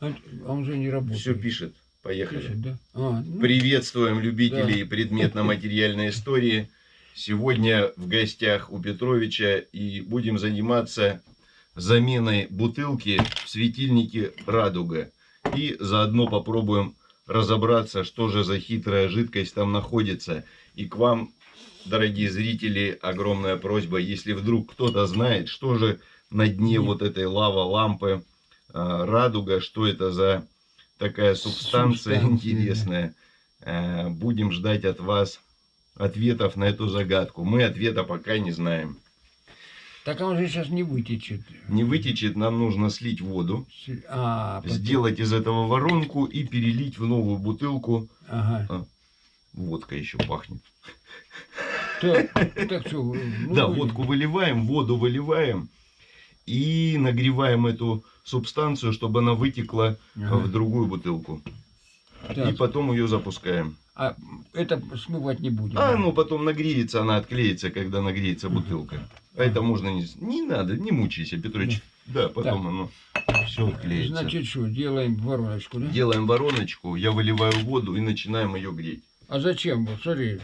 А, он же не работает. Все пишет. Поехали. Пишет, да? А, ну, Приветствуем любителей Да. предметно-материальной истории. Сегодня в гостях у Петровича и будем заниматься заменой бутылки в светильнике «Радуга». И заодно попробуем разобраться, что же за хитрая жидкость там находится. И к вам, дорогие зрители, огромная просьба, если вдруг кто-то знает, что же на дне вот этой лава-лампы «Радуга», что это за такая субстанция, Субстанция, интересная. Э, Будем ждать от вас ответов на эту загадку. Мы ответа пока не знаем. Так он же сейчас не вытечет. Не вытечет, нам нужно слить воду, А, потом- сделать из этого воронку и перелить в новую бутылку. Ага. Водка еще пахнет. Так, так что, ну, да, водку выливаем, воду выливаем и нагреваем эту субстанцию, чтобы она вытекла Ага. в другую бутылку. И Так, потом ее запускаем. а это смывать не будем. А, да? ну потом нагреется, она отклеится, когда нагреется бутылка. А это можно не... Не надо, не мучайся, Петрович. Да, потом Так. оно все отклеится. Значит, что, делаем вороночку, да? Делаем вороночку, я выливаю воду и начинаем ее греть. А зачем? Смотри,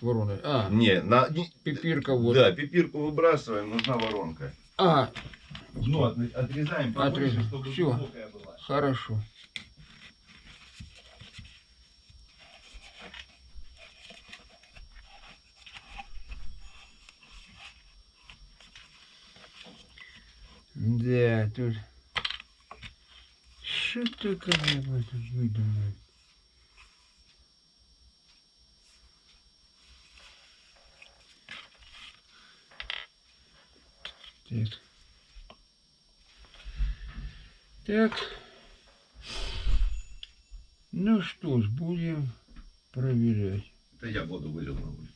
ворона. А, Не, на... пипирка вот. Да, пипирку выбрасываем, нужна воронка. А, Ну, от- отрезаем побольше, Отрезаем. чтобы Всё. глубокая была. хорошо. Да, тут... Что такое в этом выдумать? Так. Так. Ну что ж, будем проверять. Это я воду вылил на улицу.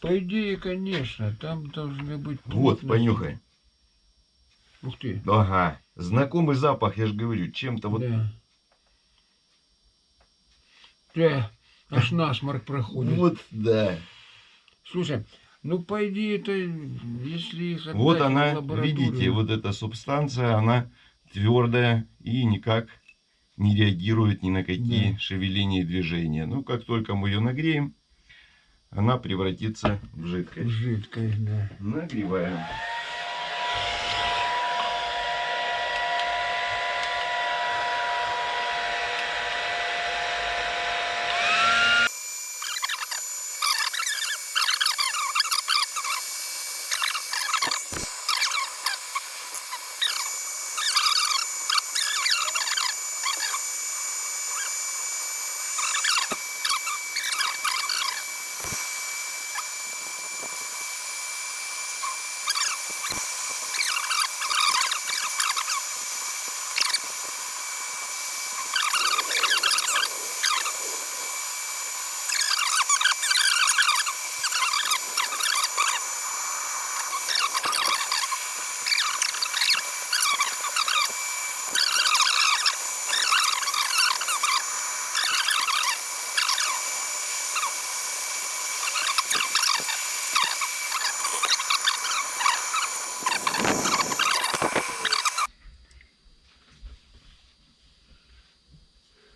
По идее, конечно, там должны быть... Вот, плотности. понюхай. Ух ты. Ага, знакомый запах, я же говорю, чем-то вот... Да. Да, аж насморк проходит. Вот, да. Слушай, ну по идее это, если их Вот она, видите, вот эта субстанция, она твердая и никак не реагирует ни на какие Да. шевеления и движения. Ну, как только мы ее нагреем, она превратится в жидкость. Жидкость, да. Нагреваем.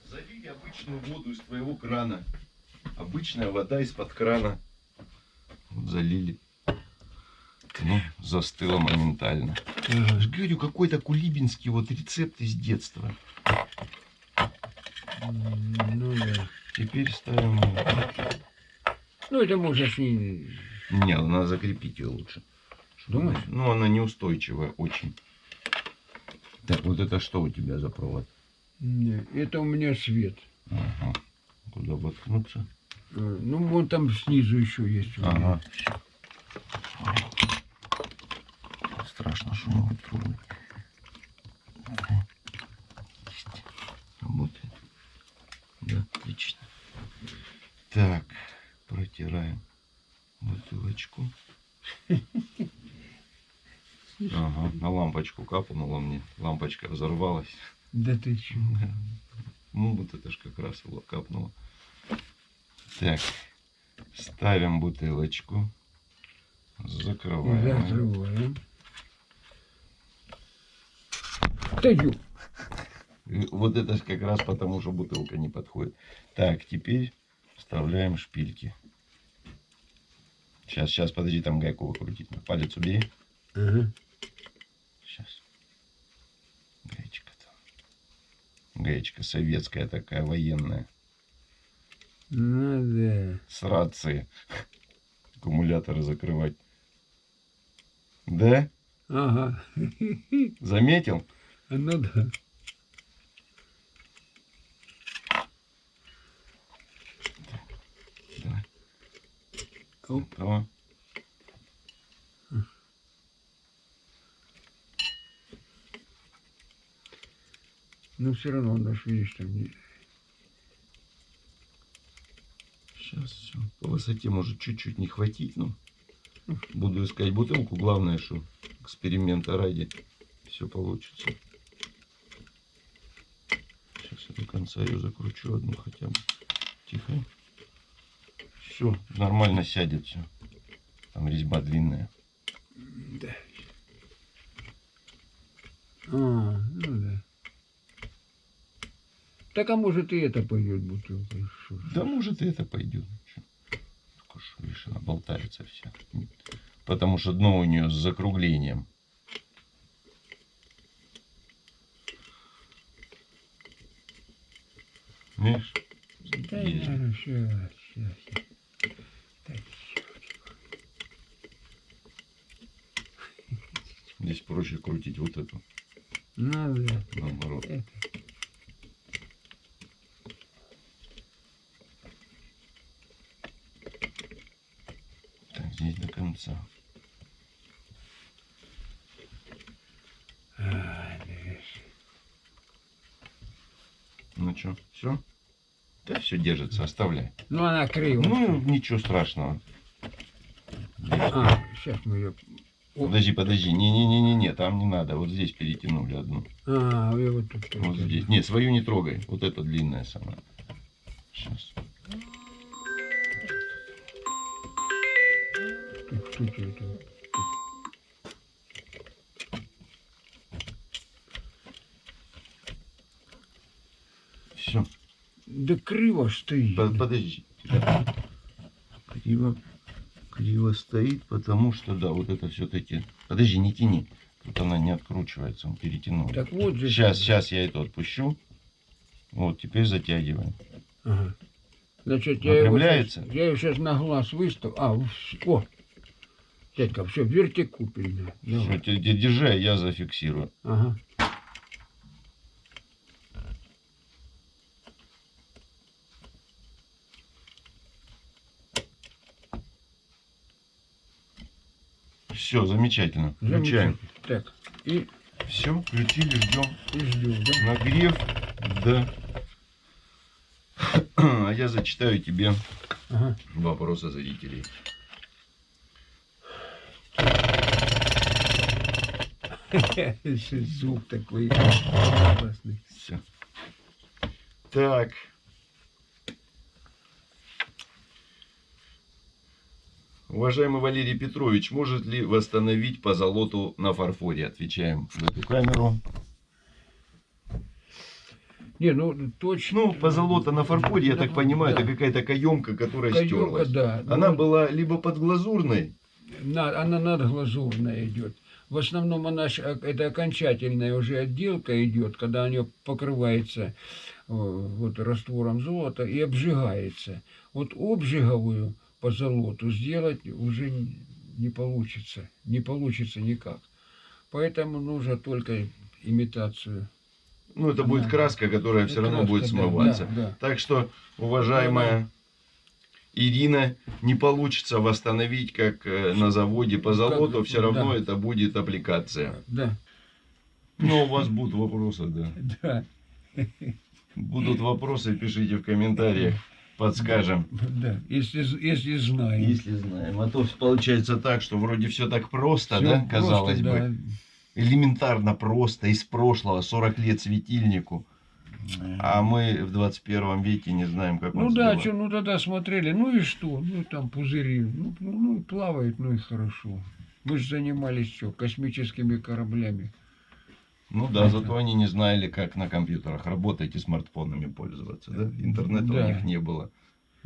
Залили обычную воду из твоего крана. Обычная вода из-под крана. Вот залили. Ну, застыла моментально. Я же говорю, какой-то кулибинский вот рецепт из детства. Ну да. Теперь ставим... Ну это можешь не... Не, надо закрепить ее лучше. Думаешь? Ну, она неустойчивая очень. Так, вот это что у тебя за провод? Не, Это у меня свет. Ага. Куда воткнуться? Ну, вон там снизу еще есть. Ага. Страшно, что могут трубы. Ага. Работает. Да, отлично. Так, протираем бутылочку. Ага, на лампочку капнула мне. Лампочка взорвалась. Да ты че? Ну, вот это ж как раз его капнуло. Так, ставим бутылочку. Закрываем. Закрываем. И Вот это как раз потому, что бутылка не подходит. Так, теперь вставляем шпильки. Сейчас, сейчас, подожди, там гайку выкрутить. Палец убери. Ага. Сейчас. Гаечка там. Гаечка советская такая, военная. Да. С рации. Аккумуляторы закрывать. Да? Ага. Заметил? Ну да. Оп. О. Ну все равно наш, видишь, там не... Сейчас все. По высоте может чуть-чуть не хватить, но буду искать бутылку. Главное, что эксперимента ради все получится. Сейчас я до конца ее закручу одну хотя бы. Тихо. Все, нормально сядет все. Там резьба длинная. Да. А, ну да. Так а может и это пойдет бутылка. Да может и это пойдет. Чё? Только ж, видишь, она болтается вся. Потому что дно у нее с закруглением. Видишь? Да, наверное, Здесь проще крутить вот эту. ну да. Наоборот. Это. Так, конца. А. Ну что, все? Да, все держится, оставляй. Ну она криво. Ну, ничего страшного. А, сейчас мы ее... Подожди, подожди. Не-не-не-не, там не надо. Вот здесь перетянули одну. А, вы вот тут. Вот здесь. Нет, свою не трогай. Вот эта длинная сама. Сейчас. Все. Да криво стоит. Подожди. Криво. Криво стоит, потому что, да, вот это все-таки... Подожди, не тяни. Тут она не откручивается, он перетянул. Так вот же. Сейчас, сейчас я это отпущу. Вот, теперь затягиваем. Ага. Значит, я его, щас, я его сейчас на глаз выставлю. А, о! Дядька, все, вертикупельно. Те- держи, а я зафиксирую. Ага. Все, замечательно. Включаем. Так, и, Все, включили, ждем. и ждем, да? Нагрев, да. А я зачитаю тебе Ага. вопросы зрителей. Звук такой классный. Все. Так. Уважаемый Валерий Петрович, может ли восстановить позолоту на фарфоре? Отвечаем в эту камеру. Не, ну точно. Ну, позолота на фарфоре, я так понимаю, Да. это какая-то каемка, которая Каемка, стерлась. да. Она Ну, была либо подглазурной, на- она надглазурная идет. В основном она э, это окончательная уже отделка идет, когда она покрывается э, вот раствором золота и обжигается. Вот обжиговую позолоту сделать уже не получится, не получится никак. Поэтому нужно только имитацию. ну это будет краска, которая все равно Краска, будет смываться. да, да. Так что, уважаемая Ирина, не получится восстановить, как э, на заводе по золоту, Как- все равно да. это будет аппликация. Да, Но у вас будут вопросы, да. да, Будут вопросы, пишите в комментариях, подскажем. да. Если, если знаем. Если знаем. А то получается так, что вроде все так просто, Всё да, просто, казалось да. бы. Элементарно просто, из прошлого, 40 лет светильнику. А мы в 21 веке не знаем, как Ну да, что, ну тогда смотрели, ну и что, ну там пузыри, ну, ну, ну плавает, ну и хорошо. Мы же занимались что, космическими кораблями. Ну да, зато они не знали, как на компьютерах работать и смартфонами пользоваться, да? Интернета Да. у них не было.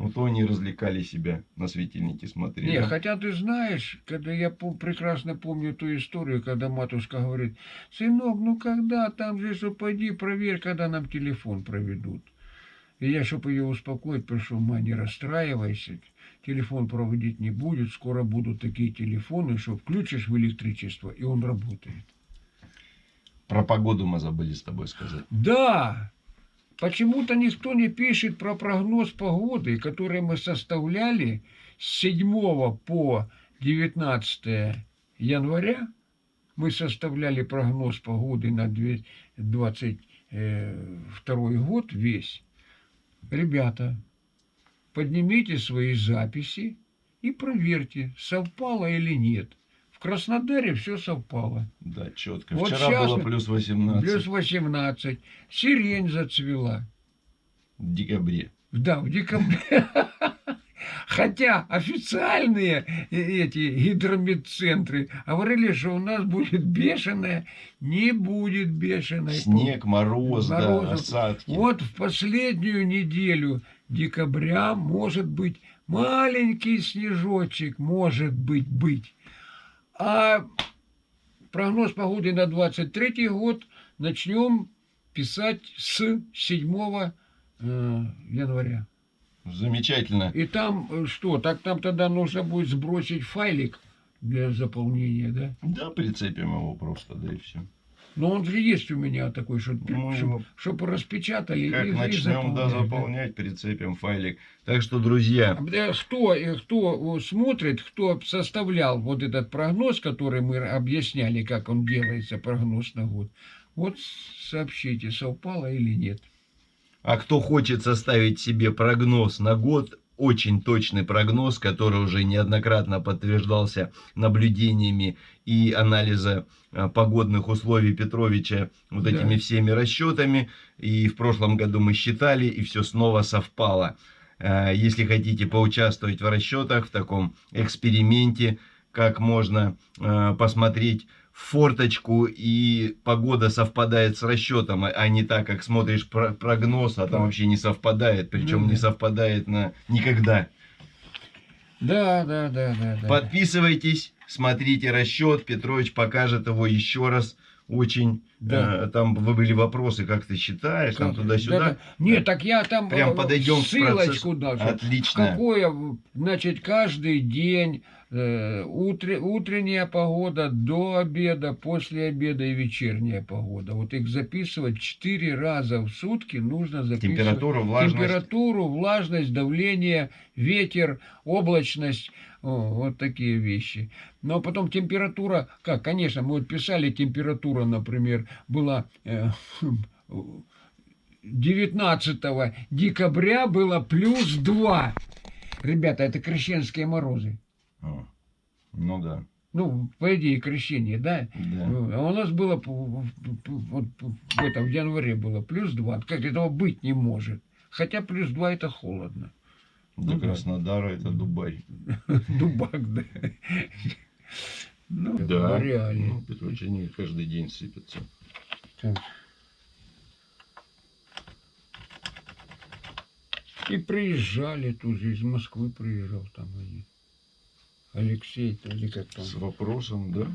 Ну то они развлекали себя, на светильники смотрели. Не, хотя ты знаешь, когда я прекрасно помню ту историю, когда матушка говорит, сынок, ну когда, там же, что пойди проверь, когда нам телефон проведут. И я, чтобы ее успокоить, пришел, ма, не расстраивайся, телефон проводить не будет, скоро будут такие телефоны, что включишь в электричество, и он работает. Про погоду мы забыли с тобой сказать. Да, почему-то никто не пишет про прогноз погоды, который мы составляли с 7 по 19 января. Мы составляли прогноз погоды на 2022 год весь. Ребята, поднимите свои записи и проверьте, совпало или нет. В Краснодаре все совпало. Да, четко. Вот Вчера было плюс 18 Плюс 18. Сирень зацвела. в декабре. Да, в декабре. Хотя официальные э- эти гидрометцентры говорили, что у нас будет бешеная, не будет бешеной. Снег, мороз, да, Морозов. осадки. Вот в последнюю неделю декабря может быть маленький снежочек, может быть, быть. А прогноз погоды на 23 год начнем писать с 7 э, января. Замечательно. И там э, что? Так там тогда нужно будет сбросить файлик для заполнения, да? Да, прицепим его просто, да и все. Но он же есть у меня такой, чтобы Ну, его- распечатали Как и, и начнем заполняли, да. заполнять, прицепим файлик. Так что, друзья, Э, Кто, э, кто э, смотрит, кто составлял вот этот прогноз, который мы объясняли, как он делается, прогноз на год, вот сообщите, совпало или нет. а кто хочет составить себе прогноз на год, очень точный прогноз, который уже неоднократно подтверждался наблюдениями и анализа э, погодных условий Петровича вот Да. этими всеми расчетами. И в прошлом году мы считали, и все снова совпало. Э, Если хотите поучаствовать в расчетах, в таком эксперименте, как можно э, посмотреть форточку, и погода совпадает с расчетом, а- не так, как смотришь про- прогноз, а там вообще не совпадает, причем Ну не да. совпадает на никогда. Да, да, да, да. да. Подписывайтесь, смотрите расчет, Петрович покажет его еще раз. Очень, Да. э, там были вопросы, как ты считаешь, там Как- туда-сюда. да, да. Нет, так я там Прям э, подойдем ссылочку даже. Отлично. Какое, значит, каждый день э, утре- утренняя погода до обеда, после обеда и вечерняя погода. Вот их записывать четыре раза в сутки нужно записывать. Температура, влажность. Температуру, влажность, давление, ветер, облачность, О, вот такие вещи. Но потом температура, как, конечно, мы вот писали, температура, например, была э, 19 декабря было плюс 2. Ребята, это крещенские морозы. О, Ну да. Ну, по идее, крещение, да? да. А у нас было вот в этом в январе было плюс 2. Как этого быть не может. Хотя плюс 2 это холодно. До ну да. Краснодара это Дубай. Дубак, да. Ну, реально. Ну, Петрович, они каждый день сыпятся. Так. И приезжали тут же, из Москвы приезжал там они. Алексей, то или как там. С вопросом, да?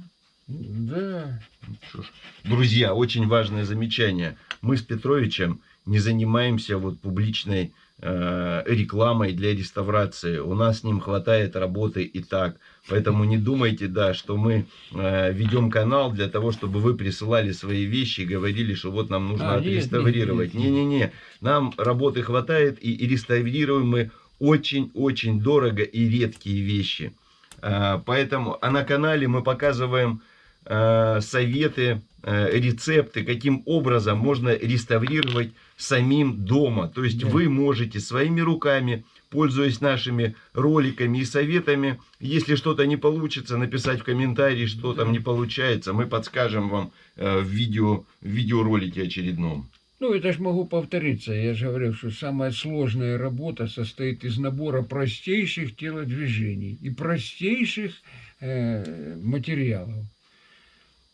Да. Ну, ж. Друзья, очень важное замечание. Мы с Петровичем не занимаемся вот публичной рекламой для реставрации. У нас с ним хватает работы и так. Поэтому не думайте, да, что мы э, ведем канал для того, чтобы вы присылали свои вещи и говорили, что вот нам нужно А, отреставрировать. Не-не-не. Нам работы хватает и, и реставрируем мы очень-очень дорого и редкие вещи. А, Поэтому, а на канале мы показываем э, советы, э, рецепты, каким образом можно реставрировать самим дома. То есть Да. вы можете своими руками, пользуясь нашими роликами и советами, если что-то не получится, написать в комментарии, что там не получается. Мы подскажем вам э, в, видео, в видеоролике очередном. Ну, это ж могу повториться. Я же говорил, что самая сложная работа состоит из набора простейших телодвижений и простейших э, материалов.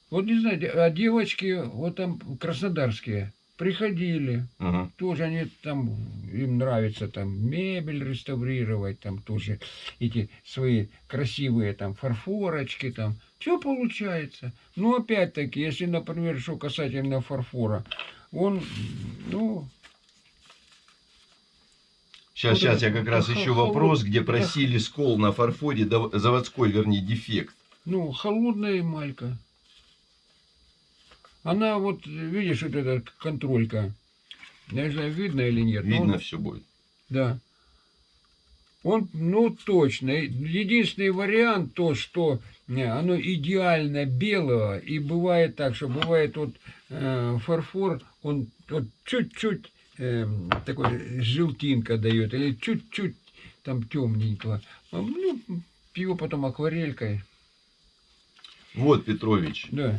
Вот не знаю, а девочки вот там краснодарские приходили, Ага. тоже они там, им нравится там мебель реставрировать, там тоже эти свои красивые там фарфорочки там. Все получается. Но опять-таки, если, например, что касательно фарфора, он, ну, Сейчас, сейчас, я как раз еще холод- вопрос, где просили скол на фарфоре, заводской, вернее, дефект. ну, холодная эмалька. Она вот, видишь, вот эта контролька. Я не знаю, видно или нет. но Видно он- все будет. Да. Он, ну, точно. Единственный вариант то, что не, оно идеально белого, и бывает так, что бывает вот э, фарфор, он вот чуть-чуть эм, такой желтинка дает, или чуть-чуть там темненького. Ну, его потом акварелькой. Вот, Петрович, Да.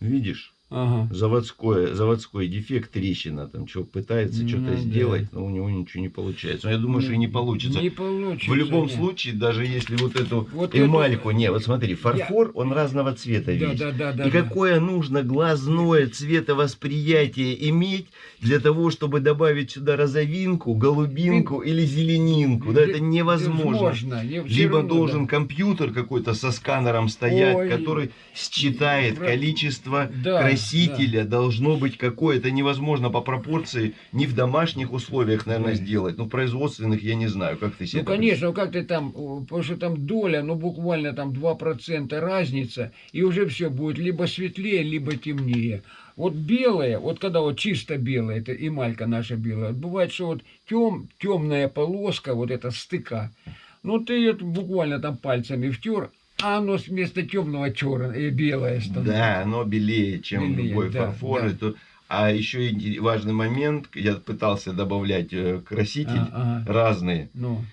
Видишь? Ага. Заводской, заводской дефект, трещина, там что пытается Ну, что-то да. сделать, но у него ничего не получается. Но я думаю, что и не получится. Не получится. В любом нет. случае, даже если вот эту Вот эмальку, эту- не, вот смотри, фарфор, он разного цвета Да, весь. да, да, да. И да. какое нужно глазное цветовосприятие иметь для того, чтобы добавить сюда розовинку, голубинку или зеленинку? Да, это невозможно. Возможно. Не- Либо равно, должен да. компьютер какой-то со сканером стоять, Ой. который считает Бра- количество Да, красителя, должно быть какое. Это невозможно по пропорции ни в домашних условиях, наверное, Да. сделать. Ну, в производственных я не знаю, как ты себе Ну, конечно, как ты там, потому что там доля, ну, буквально там 2% разница, и уже все будет либо светлее, либо темнее. Вот белое, вот когда вот чисто белое, это эмалька наша белая, бывает, что вот тем, темная полоска, вот эта стыка, ну, ты ее буквально там пальцами втер, а оно вместо темного черное, белое становится. Да, оно белее, чем Белее, любой да, фарфор. да. Это- А еще важный момент, я пытался добавлять э, краситель А, ага. разные. Ну,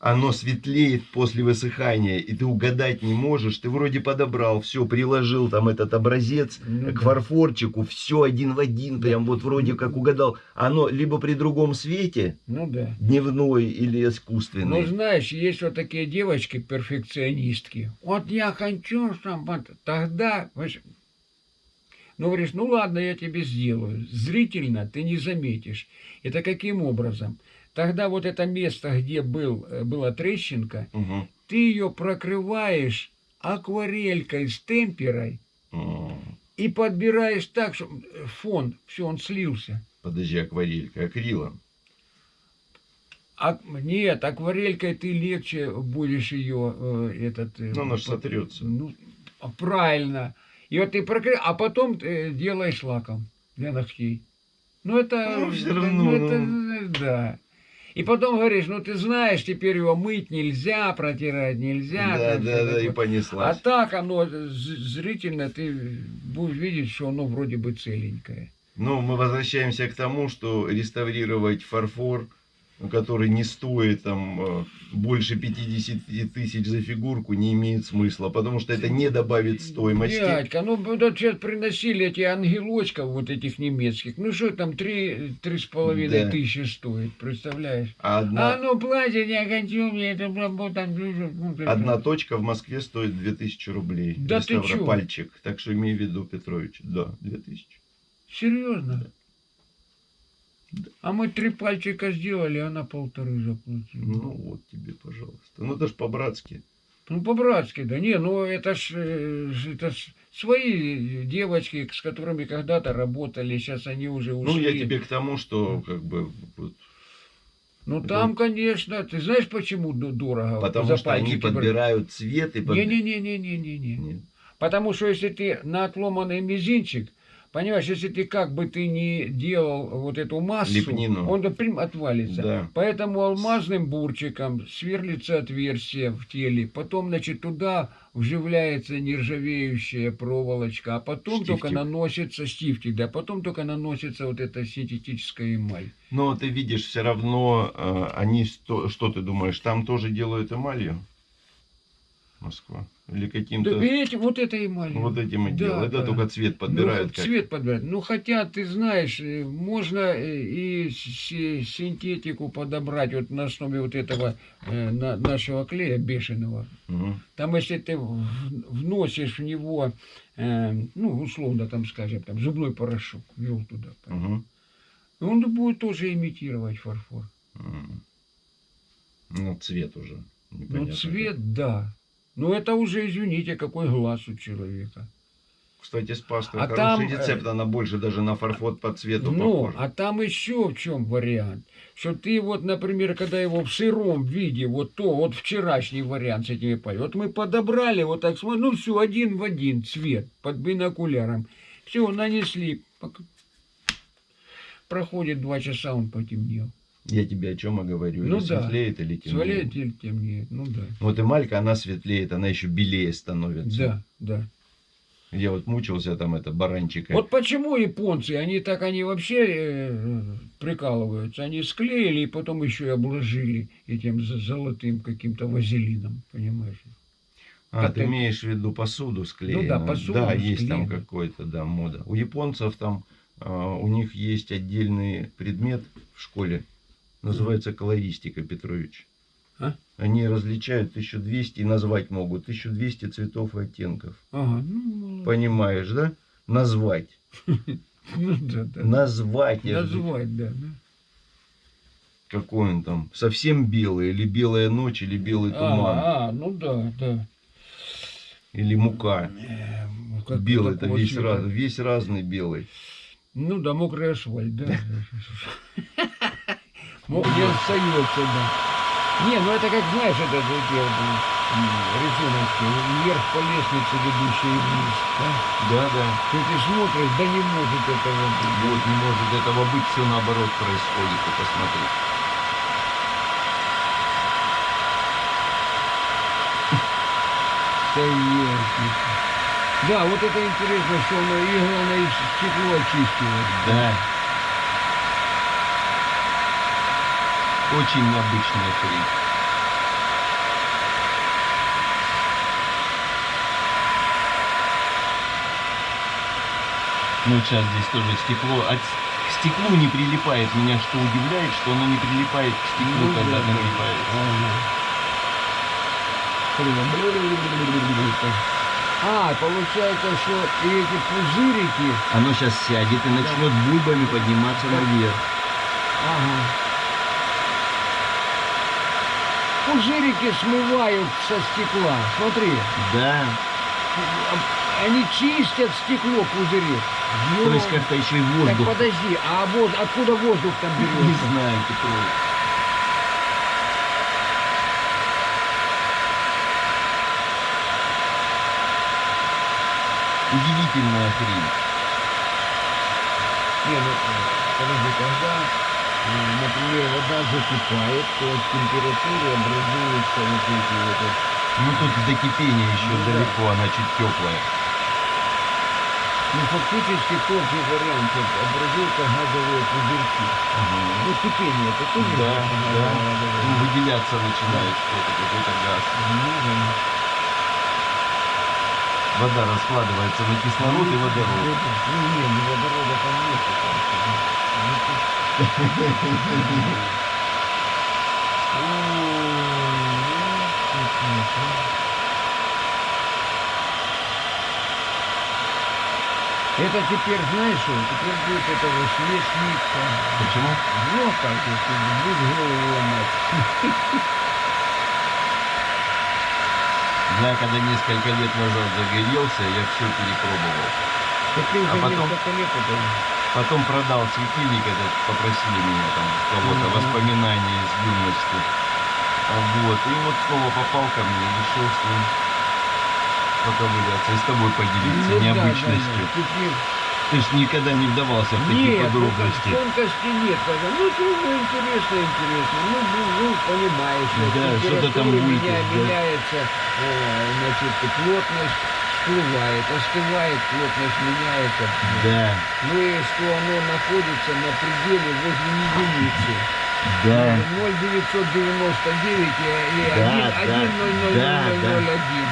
Оно светлеет после высыхания, и ты угадать не можешь. Ты вроде подобрал, все, приложил там этот образец Ну к фарфорчику, все один в один, прям вот вроде как угадал. Оно либо при другом свете, ну да. дневной или Ну, искусственный. знаешь, есть вот такие девочки-перфекционистки. Вот я хочу, чтобы... это». Тогда... Ну, говоришь, ну ладно, я тебе сделаю. Зрительно ты не заметишь. Это каким образом? Тогда вот это место, где был, э, была трещинка, Мгм. ты ее прокрываешь акварелькой с темперой М. и подбираешь так, чтобы фон, все, он слился. Подожди, акварелька, акрилом. А, нет, акварелькой ты легче будешь ее э, этот. э, Ну, она под- сотрется. Ну, а, правильно. И вот ты прокры... а потом э, делаешь лаком для ногтей. Ну это, Ну, это- равно, ну, это, ну. э, да. И потом говоришь, ну ты знаешь, теперь его мыть нельзя, протирать нельзя. Да, там да, да, и такое. А понеслась. так оно зрительно ты будешь видеть, что оно вроде бы целенькое. Но мы возвращаемся к тому, что реставрировать фарфор, который не стоит там э, больше 50 тысяч за фигурку, не имеет смысла, потому что это не добавит стоимости. Дядька, ну вот сейчас приносили эти ангелочков вот этих немецких. Ну что там, три, три с половиной Да. тысячи стоит, представляешь? А одна, А ну платье я хочу, мне это там... ну, одна точка в Москве стоит 2000 рублей. Да ты чё? Реставропальчик. Так что имей в виду, Петрович. Да, 2000. Серьезно? А мы три пальчика сделали, а она полторы заплатила. Ну вот тебе, пожалуйста. Ну это ж по-братски. Ну, по-братски, да. Не, ну это ж, э, это ж свои девочки, с которыми когда-то работали, сейчас они уже ушли. Ну я тебе к тому, что как бы вот, Ну там, конечно, ты знаешь, почему дорого? потому что они пальчики брать? подбирают цвет и под- Не-не-не-не-не-не. Нет. Потому что если ты на отломанный мизинчик, понимаешь, если ты как бы ты не делал вот эту массу, Лепнину. он прям отвалится. Да. Поэтому алмазным бурчиком сверлится отверстие в теле, потом, значит, туда вживляется нержавеющая проволочка, а потом Штифтик. только наносится стифтик, да, потом только наносится вот эта синтетическая эмаль. Но ты видишь, все равно э, они, что, что ты думаешь, там тоже делают эмалью? Москва. Или Да, каким-то... и эти, вот это и маленькое. Вот этим и Да, делают. Да, да. только цвет Ну, подбирают. как. цвет подбирать. Ну, хотя, ты знаешь, э, можно э, и си- синтетику подобрать вот на основе вот этого э, на- нашего клея бешеного. Мгм. Там, если ты вносишь в него, э, ну, условно, там, скажем, там, зубной порошок, ввел туда, Мгм. он будет тоже имитировать фарфор. М. Ну, цвет уже. Ну, непонятно цвет, да. Но это уже, извините, какой глаз у человека. Кстати, с пастой А хороший там, э, рецепт. Она больше даже на фарфор по цвету Ну, похожа. а там еще в чем вариант. Что ты вот, например, когда его в сыром виде, вот то, вот вчерашний вариант с этими пальцами, вот мы подобрали, вот так смотрим, ну все, один в один цвет под бинокуляром. Все, нанесли. Проходит два часа, он потемнел. Я тебе о чем и говорю. Ну или да. светлеет, или темнеет. Сваляет или темнеет, ну да. Вот эмалька, она светлеет, она еще белее становится. Да, да. Я вот мучился там, это, баранчика. Вот почему японцы, они так, они вообще э, прикалываются. Они склеили и потом еще и обложили этим золотым каким-то вазелином, понимаешь? А, это- ты имеешь в виду посуду склеенную? Ну да, посуду Да, есть там склеенную. какой-то, да, мода. У японцев там, а, у них есть отдельный предмет в школе, называется колористика, Петрович. А? Они различают 1200 и назвать могут 1200 цветов и оттенков. Ага, ну, молодец. Понимаешь, да? Назвать. ну. Назвать. Назвать, да. да. Какой он там? Совсем белый, или белая ночь, или белый туман, А, а, ну да, да. или мука. Э, ну, Белый, это раз, весь разный белый. Ну да, мокрый асфальт, да. Мог не остается, да. Не, ну это как, знаешь, это рисуночки, вверх по лестнице, ведущей вниз. Да? Да, да. Ты, ты смотришь, да не может этого быть. Вот не может этого быть, все наоборот происходит, ты посмотри. Да, вот это интересно, что оно и главное и стекло очистило. Да. Очень необычная хрень. Ну, сейчас здесь тоже стекло. От с- к стеклу не прилипает. Меня что удивляет, что оно не прилипает к стеклу, Ну, когда да, да. нагревается. Блин, А, получается, что и эти пузырики, Оно сейчас сядет и начнет бульбами подниматься наверх. ага. Пузырики смывают со стекла. Смотри, Да. они чистят стекло пузырек. То есть как-то еще и Так воздух. подожди, а вот откуда воздух там Не берется? знаю, Петрович. Удивительная хрень. Не, ну, подожди, когда, например, вода закипает, то от температуры образуются вот эти вот... Ну тут до кипения еще Ну да. далеко, она чуть теплая. Ну, фактически тот же вариант, вот, образуются газовые пузырьки. Ну, кипение, это тоже Да, да. Ну, выделяться начинает что-то, какой-то газ. Ну, да. Вода раскладывается на кислород и водород. Ну, Ну, не, ну водорода там нет. Это теперь, знаешь, теперь будет этого смешника. Почему? Ну, как если будет голову ломать. Я когда несколько лет назад загорелся, я все перепробовал. Так ты уже А потом- несколько лет это... Потом продал светильник этот, попросили меня там кого-то Мгм. воспоминания из юности. А Вот, и вот снова попал ко мне, решил с ним поковыряться и с тобой поделиться Ну необычностью. да, да. Ты ж никогда не вдавался в такие Нет, ну, подробности. тонкости нет. Ну, трудно, интересно, интересно. Ну, ну, ну, понимаешь, что Да, что-то там булькает, меня- да. меняется, э, значит, плотность всплывает, остывает, плотность меняется. Да. Ну и что оно находится на пределе возле единицы. Да. 0999 и, Да, 1, да, 1 0 0 0 да, 0 да. 0 1.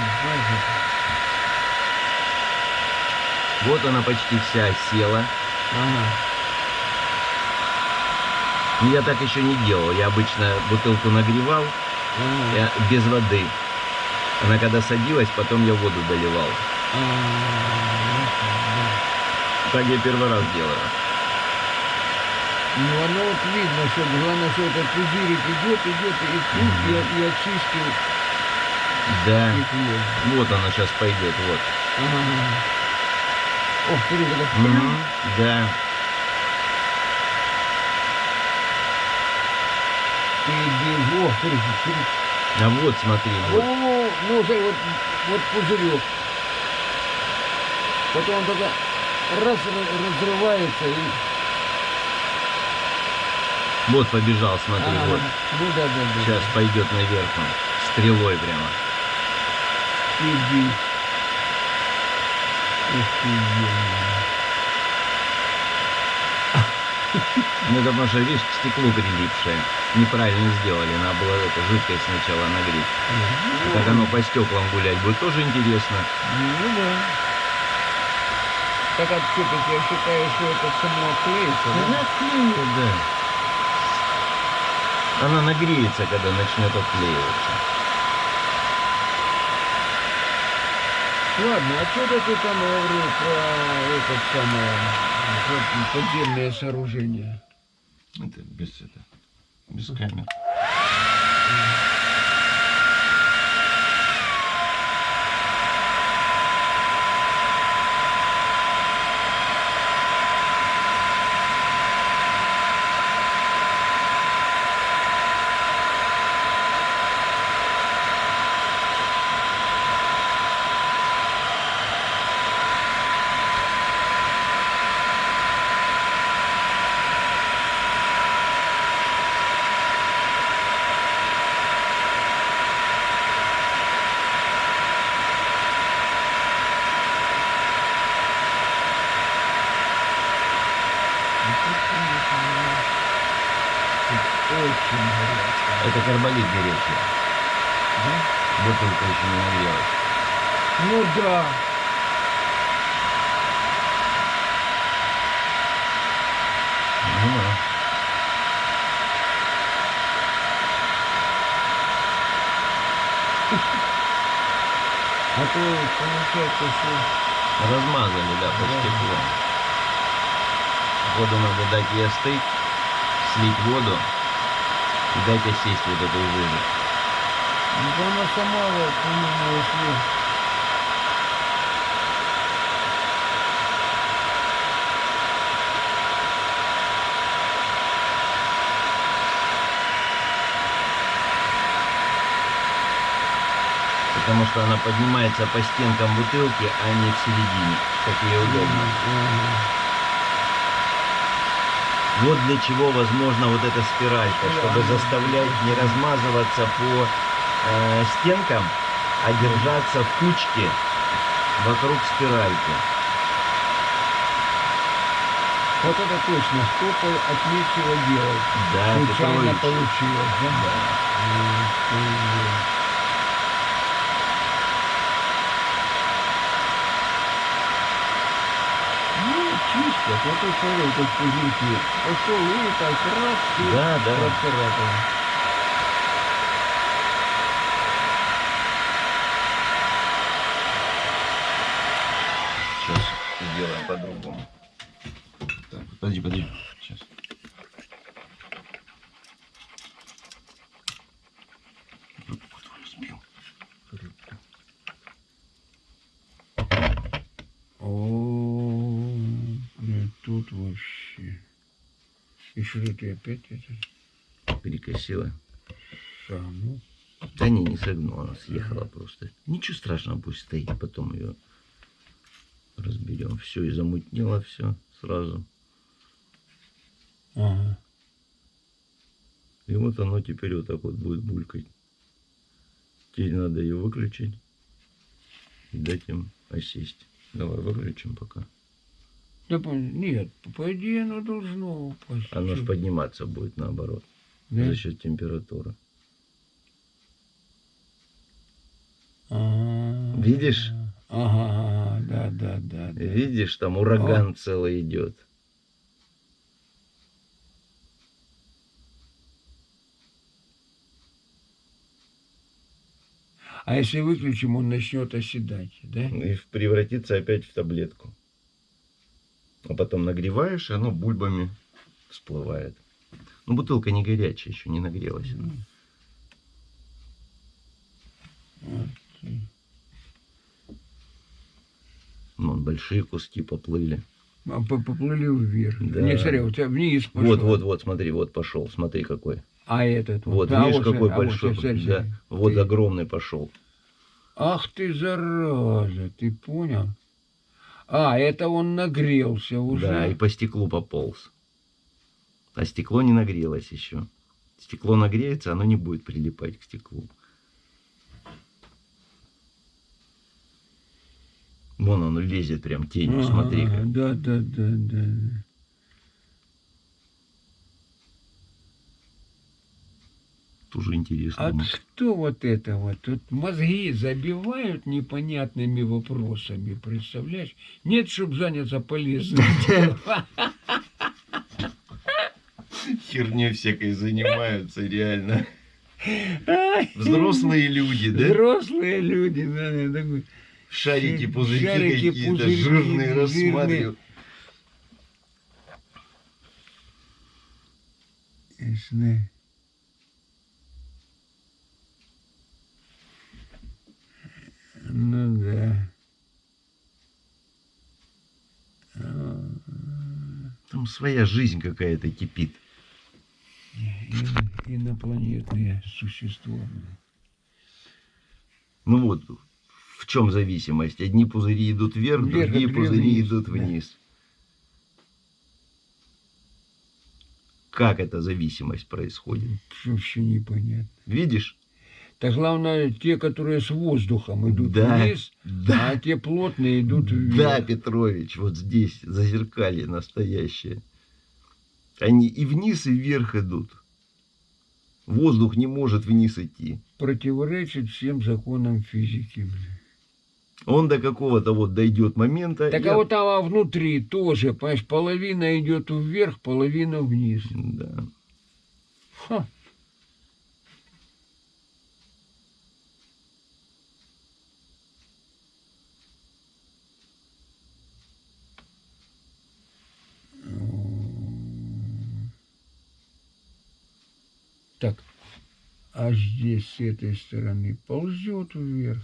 Вот она почти вся села. Ага. Я так еще не делал. Я обычно бутылку нагревал Ага. я, без воды. Она когда садилась, потом я воду доливал. Так я первый раз делаю. Ну, оно вот видно, что главное, что этот пузырик идет, идет, и тут и, и очистил Да. стекло. Вот она сейчас пойдет, вот. Ага. Ох, смотри, как Мгм, Да. ты иди, о, смотри, смотри. А вот смотри, вот. О, ну, смотри, вот, вот пузырек. Потом он только раз разрывается и... Вот побежал, смотри, Ага, вот. Ну да, да, да. Сейчас пойдет наверх он. Стрелой прямо. Иди. Ух ты. Ну это потому что, видишь, к стеклу прилипшее. Неправильно сделали. Надо было это жидкость сначала нагреть. Ну, Как оно по стеклам гулять будет, тоже интересно. Ну да. Так все-таки я считаю, что это само клеится, да? Она отклеится, да. Она нагреется, когда начнет отклеиваться. Ладно, а что ты там говорил про этот самое, подземное сооружение? Это без это. Без камер. Очень горячо. Это карболит горячий. Да? Бутылка еще не нагрелась. Ну да. Ну да. А то получается, что... Размазали, да, по Да. Воду надо дать ей остыть, слить воду и дать осесть вот эту жижу. Ну, да она сама, вот, по-моему. Потому что она поднимается по стенкам бутылки, а не в середине, как ей удобно. Ага. Вот для чего возможно вот эта спиралька, чтобы заставлять не размазываться по э, стенкам, а держаться в кучке вокруг спиральки. Вот это точно, что-то от нечего делать. Да, Случайно получилось, да? Ух чисто, вот это смотри, тут пузырьки. Пошел и так раз, и Да, да. процарапал. Сейчас сделаем по-другому. Так, подожди, подожди. Сейчас. Сбил. О, блин, тут вообще. Ты опять это Перекосила. саму? Да не, не согнула, она съехала просто. Ничего страшного, пусть стоит, потом ее разберем. Все, и замутнило все сразу. Ага. И вот оно теперь вот так вот будет булькать. Теперь надо ее выключить и дать им осесть. Давай выключим пока. Да, нет, по идее оно должно упасть. Оно ж Чё? подниматься будет наоборот. Да? за счет температуры. А, Видишь? Ага, ага, да, да, да. да. Видишь, там ураган целый идет. А если выключим, он начнет оседать, да? И превратится опять в таблетку. А потом нагреваешь, и оно бульбами всплывает. Ну, бутылка не горячая, еще не нагрелась. она. Вот. Вон, большие куски поплыли. А по- Поплыли вверх. Да. Не, смотри, у тебя вниз пошел. Вот, вот, вот, смотри, вот пошел, смотри какой. А этот Вот, А видишь, вот, какой а вот, большой. смотри, да, вот Ты- огромный пошел. Ах ты, зараза, ты понял? А, это он нагрелся уже. Да, и по стеклу пополз. А стекло не нагрелось еще. Стекло нагреется, оно не будет прилипать к стеклу. Вон оно лезет прям тенью, Ага, смотри ага, как. Да, да, да, да. Тоже интересно. А что вот это вот? Тут мозги забивают непонятными вопросами, представляешь? Нет, чтобы заняться полезным. Херней всякой занимаются, реально. Взрослые люди, да? Взрослые люди, да, я такой, Шарики, пузырьки шарики, какие-то, пузырьки, жирные жирные. рассматривают. ясно. Ну да. Там своя жизнь какая-то кипит. и- Инопланетные существа. Ну вот, в чем зависимость? Одни пузыри идут вверх, Вверх, другие пузыри вниз, идут да. вниз. Как эта зависимость происходит? Вообще непонятно. Видишь? Так главное, те, которые с воздухом идут Да, вниз, да. а те плотные идут вверх. Да, Петрович, вот здесь зазеркалье настоящее. Они и вниз, и вверх идут. Воздух не может вниз идти. Противоречит всем законам физики. Он до какого-то вот дойдет момента. Так а от- вот там внутри тоже, понимаешь, половина идет вверх, половина вниз. Да. Ха. Так, а здесь с этой стороны ползет вверх.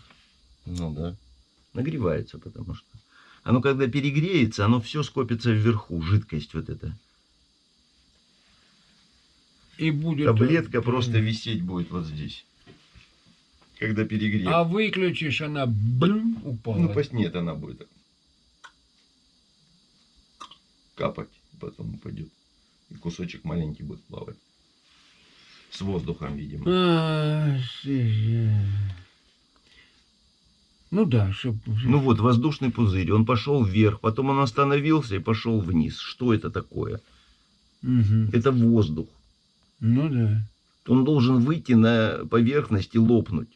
Ну да. Нагревается, потому что. Оно когда перегреется, оно все скопится вверху, жидкость вот эта. И будет... Таблетка э, просто висеть будет вот здесь. Когда перегреет. А выключишь, она блин, упала. Ну, пусть нет, она будет капать, потом упадет. И кусочек маленький будет плавать. С воздухом, видимо. А. Ну да, чтоб... Ну вот, воздушный пузырь, он пошел вверх, потом он остановился и пошел вниз. Что это такое? Мгм. Это воздух. Ну да. Он должен выйти на поверхность и лопнуть.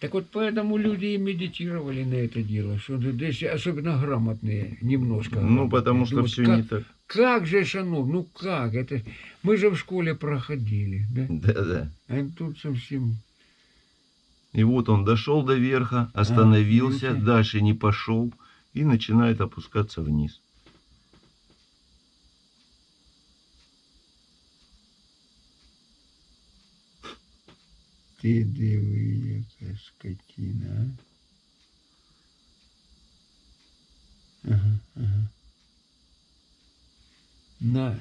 Так вот поэтому люди и медитировали на это дело, что здесь особенно грамотные, немножко. Ну, грамотные. потому что Думают, все как, не так. Как же оно, ну как, это мы же в школе проходили, да? Да-да. А тут совсем... И вот он дошел до верха, остановился, видите? дальше не пошел и начинает опускаться вниз. Ти диви, яка скотина, а? Ага, ага. На.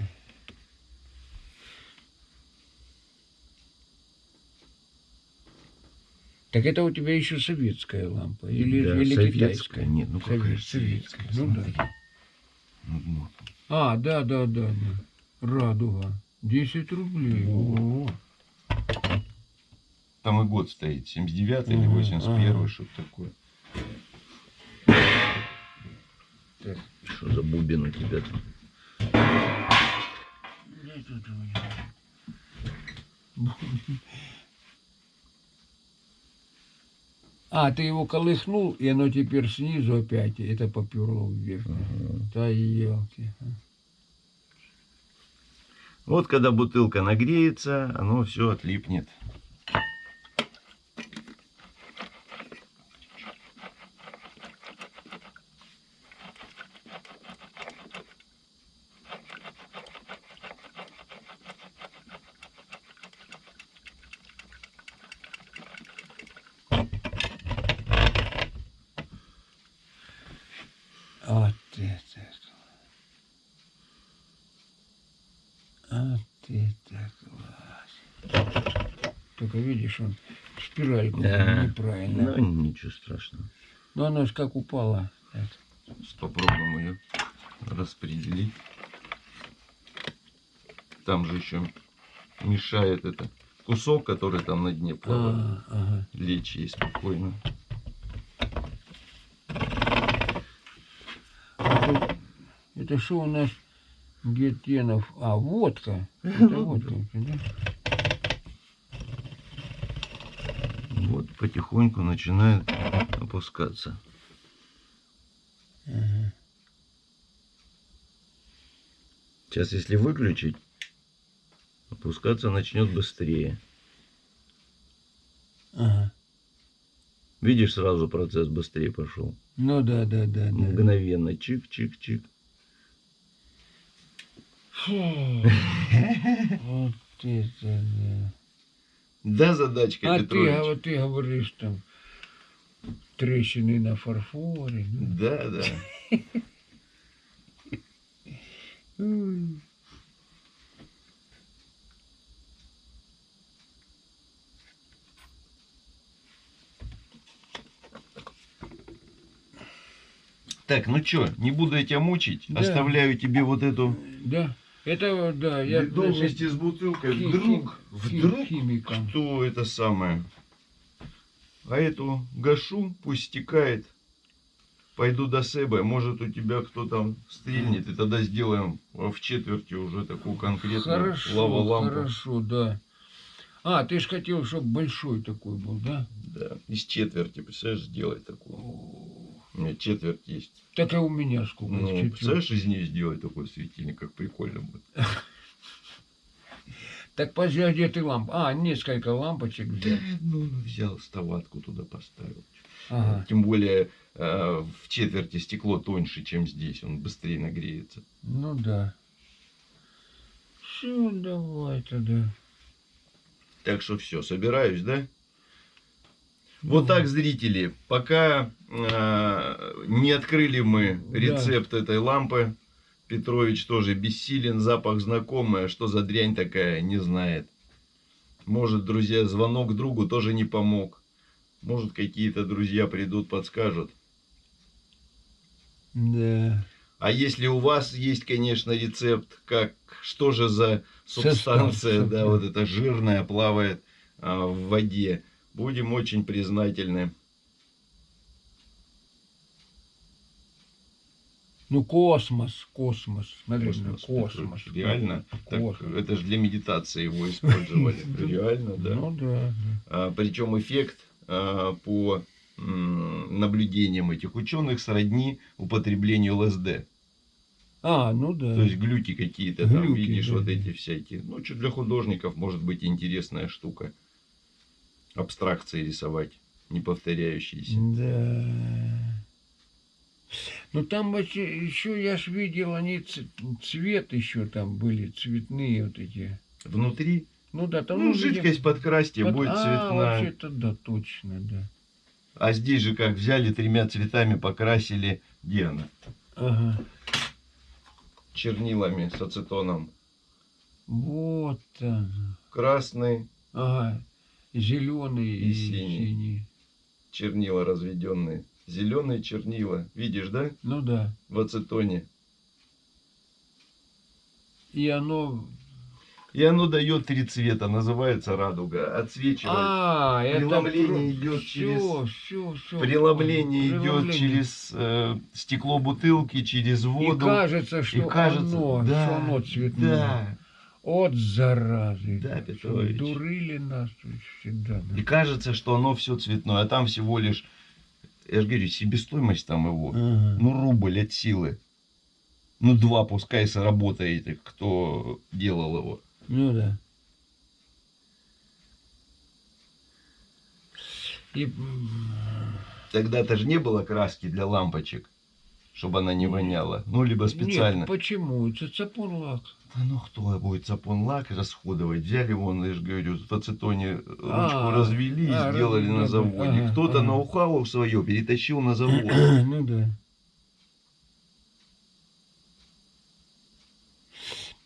Так это у тебя еще советская лампа или, Да, или советская. китайская? Нет, ну какая Совет- советская, Ну да. Ну. А, да, да, да, да. Радуга. 10 рублей. О. Там и год стоит, 79 или Ага, 81 ага. что-то такое. Так. Что за бубен у тебя там? Где тут у меня? А, ты его колыхнул, и оно теперь снизу опять, это поперло вверх. Ага. Да елки. Вот когда бутылка нагреется, оно все отлипнет. Вот это. Вот это класс. Только видишь, он спиральку Да. неправильно. Ну, ничего страшного. Но оно ж как упало. Так. Сейчас попробуем ее распределить. Там же еще мешает это кусок, который там на дне плавает. А, ага. Лечь ей спокойно. А Это что у нас Гетенов? А, водка. Это водка, да? Вот потихоньку начинает опускаться. Сейчас, если выключить, опускаться начнет быстрее. Ага. Видишь, сразу процесс быстрее пошел. Ну да, да, да, да. Мгновенно. Чик-чик-чик. Фу. Вот это да. Да, задачка, А ты, а ты говоришь там трещины на фарфоре. ну. Да, да. Так, ну чё, не буду я тебя мучить. Да. Оставляю тебе вот эту Да, это да, я значит, вместе с бутылкой. хи- Вдруг, хи- вдруг, химиком. кто это самое. А эту гашу пусть стекает. Пойду до Себа, может у тебя кто там стрельнет, и тогда сделаем в четверти уже такую конкретную Хорошо, лава-лампу. хорошо, да. А, ты ж хотел, чтобы большой такой был, да? Да, из четверти, представляешь, сделать такую. У меня четверть есть. Так и у меня сколько? Ну, представляешь, из нее сделать такой светильник, как прикольно будет. Так подожди, а где ты ламп? А, несколько лампочек взял. ну, взял ставатку туда поставил. Ага. Тем более э, в четверти стекло тоньше, чем здесь, он быстрее нагреется. Ну да. Все, давай тогда. Так что все, собираюсь, да? Вот так, зрители, пока не открыли мы Да. рецепт этой лампы, Петрович тоже бессилен, запах знакомый, а что за дрянь такая, не знает. Может, друзья, звонок другу тоже не помог. Может, какие-то друзья придут, подскажут. Да. А если у вас есть, конечно, рецепт, как что же за субстанция, да, да. вот эта жирная плавает а, в воде, будем очень признательны. Ну, космос, космос. Космос, ну, космос. Петрович, реально? Так, Космос. это же для медитации его использовали. Реально, да. Ну да. А, причем эффект а, по наблюдениям этих ученых сродни употреблению ЛСД. А, ну да. То есть глюки какие-то там, видишь, да, вот да. эти всякие. Ну, что для художников может быть интересная штука. Абстракции рисовать, не повторяющиеся. Да. Ну там еще я ж видел, они цвет еще там были, цветные вот эти. Внутри, Ну да, там ну, жидкость подкрасьте, под- будет а, цветная. вообще-то да, точно, да. А здесь же как взяли тремя цветами, покрасили, где она? Ага. Чернилами с ацетоном. Вот он. Красный, Ага. Зеленый И и, синий. синий. чернила разведенные. Зеленые чернила. Видишь, да? Ну да. В ацетоне. И оно. И оно дает три цвета, называется радуга. Отсвечивает. А, это Преломление идет все, через- все, все. Преломление идет через э, стекло бутылки, через И воду. кажется, что И кажется, оно, да, что оно цветное. Да. От заразы. Да, Петрович. Дурили нас всегда. да. И кажется, что оно все цветное, а там всего лишь, я же говорю, себестоимость там его, Ага. ну рубль от силы. Ну два, пускай сработаете, кто делал его. Ну да. И Тогда-то же не было краски для лампочек, чтобы она не воняла. Ну, либо специально. Нет, почему? Это цапун лак. Да ну кто будет сапон лак расходовать? Взяли вон, я же говорю, в ацетоне ручку А, развели и а, сделали на заводе. ага, Кто-то ага. ноу-хау свое перетащил на завод. ну да.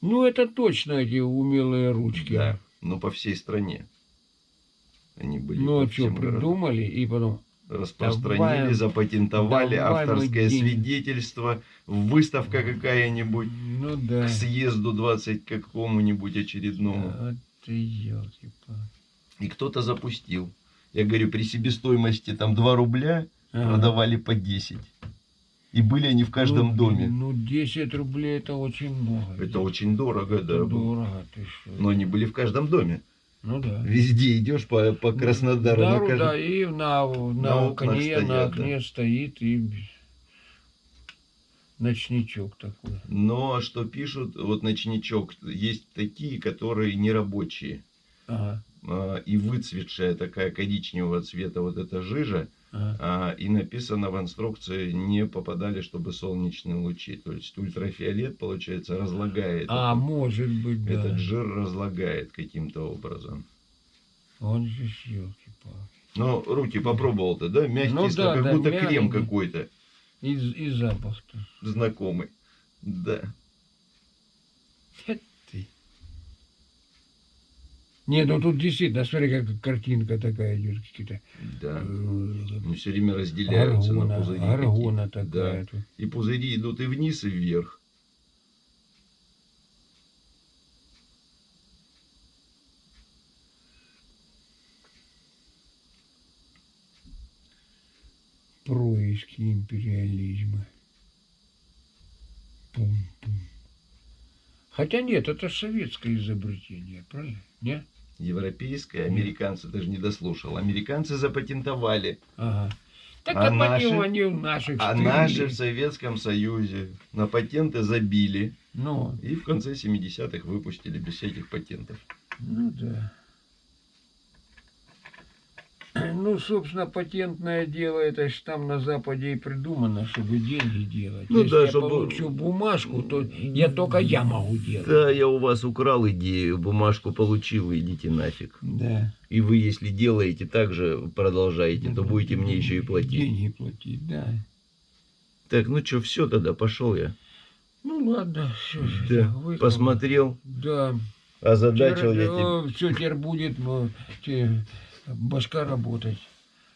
Ну, это точно эти умелые ручки. Да, но по всей стране. Они были Ну, а что, придумали, и потом... Распространили, Давай- запатентовали давай авторское свидетельство, выставка какая-нибудь Ну да. к съезду 20 какому-нибудь очередному. Вот ты елки-палки. И кто-то запустил. Я говорю, при себестоимости там 2 рубля Ага. продавали по 10. И были они в каждом Ну, доме. Ну, 10 рублей это очень много. Это очень дорого, Это да. дорого, ты что. Но они были в каждом доме. Ну да. Везде идешь по, по Краснодару. на Да, каждом- да, и на, на, На окне, стоят, на да. окне стоит и ночничок такой. Но а что пишут, вот ночничок, есть такие, которые нерабочие. Ага, А, И выцветшая такая коричневого цвета вот эта жижа, ага. а, и написано в инструкции, не попадали, чтобы солнечные лучи. То есть ультрафиолет, получается, разлагает. А, этот- может быть, да. Этот жир разлагает каким-то образом. Он же елки-палки. Но руки попробовал-то, да? Мягкий, Ну да, как да, будто крем мягкий. какой-то И, и запах-то. знакомый. Да. Хе ты. Не, ну тут действительно, смотри, как картинка такая идет, какие-то Да. э, Они все время разделяются на аргона, пузыри. аргона такая. Да. И пузыри идут и вниз, и вверх. происки империализма. Пум-пум. Хотя нет, это советское изобретение, правильно? Нет? Европейское, американцы даже не дослушал. Американцы запатентовали, Ага. Так А наши- они в наших а наши в Советском Союзе на патенты забили. Ну, И в конце 70-х выпустили без всяких патентов. ну да. Ну, собственно, патентное дело, это ж там на Западе и придумано, чтобы деньги делать. Ну Если да, я чтобы- получу бумажку, то я только я могу делать. Да, я у вас украл идею, бумажку получил, идите нафиг. Да. И вы, если делаете так же, продолжаете, то будете мне еще и платить. Деньги платить, да. Так, ну что, все тогда, пошел я. Ну ладно, все. Да, посмотрел, Да. озадачил я тебя. Все, теперь будет ну, те, башка работать.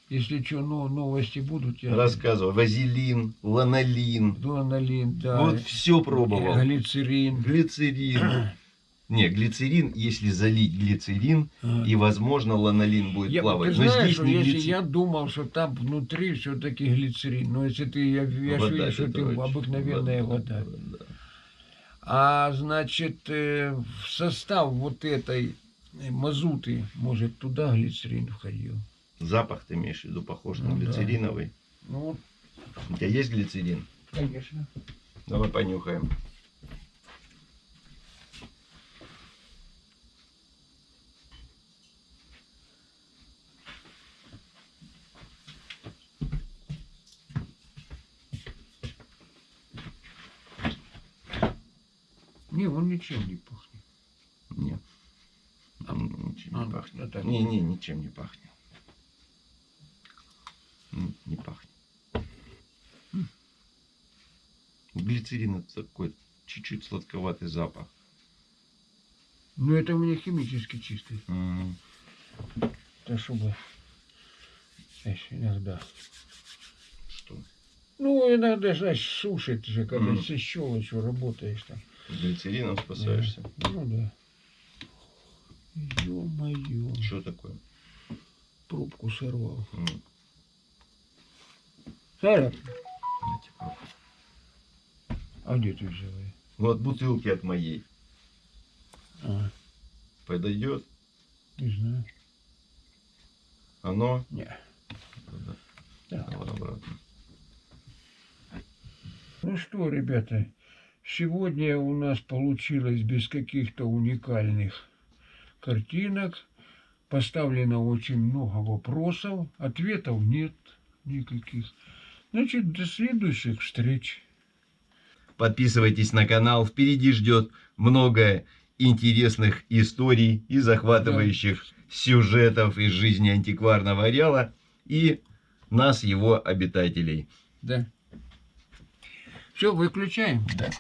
Если что, ну, новости будут, я... Рассказывай. Вазелин, ланолин. Дуаналин, да. Вот все пробовал. Глицерин. Глицерин. Не, глицерин, если залить глицерин, А. и, возможно, ланолин будет Я, плавать. ты Но знаешь, здесь что не если глицерин. я думал, что там внутри все-таки глицерин, но если ты, я, я Вода, вижу, что ты Петрович, обыкновенная вода. да. А значит, э, в состав вот этой мазуты, может, туда глицерин входил. Запах ты имеешь в виду похож на Ну да. глицериновый. Ну, У тебя есть глицерин? конечно. Давай понюхаем. Не, он ничем не пахнет. Нет. М, Ничем не пахнет. а так? Не, не, ничем не пахнет. Не пахнет. Глицерин это такой чуть-чуть сладковатый запах. Но это у меня химически чистый. М. Это чтобы... иногда. Что? Ну, иногда, знаешь, сушит же, когда Мгм. со щелочью работаешь там. Глицерином спасаешься? Ну да. Ё-моё. Что такое? Пробку сорвал. М, Сара, знаете, пробка. а где ты взяла? её? Вот бутылки от моей. А, Подойдет? не знаю. Оно? Не. Так. Давай обратно. Ну что, ребята, сегодня у нас получилось без каких-то уникальных картинок. Поставлено очень много вопросов, ответов нет никаких. Значит, до следующих встреч. Подписывайтесь на канал. Впереди ждет много интересных историй и захватывающих сюжетов из жизни антикварного ареала и нас, его обитателей. Да. Все, выключаем. Да.